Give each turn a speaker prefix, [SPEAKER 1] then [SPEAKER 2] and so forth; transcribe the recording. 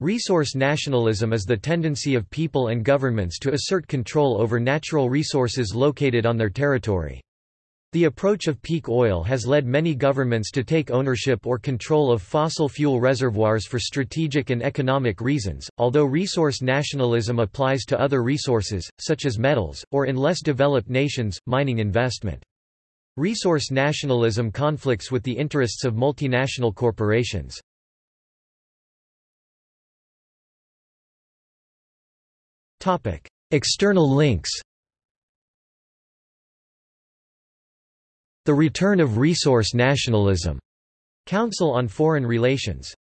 [SPEAKER 1] Resource nationalism is the tendency of people and governments to assert control over natural resources located on their territory. The approach of peak oil has led many governments to take ownership or control of fossil fuel reservoirs for strategic and economic reasons, although resource nationalism applies to other resources, such as metals, or in less developed nations, mining investment. Resource nationalism conflicts with the interests of multinational corporations. External links The Return of Resource Nationalism. Council on Foreign Relations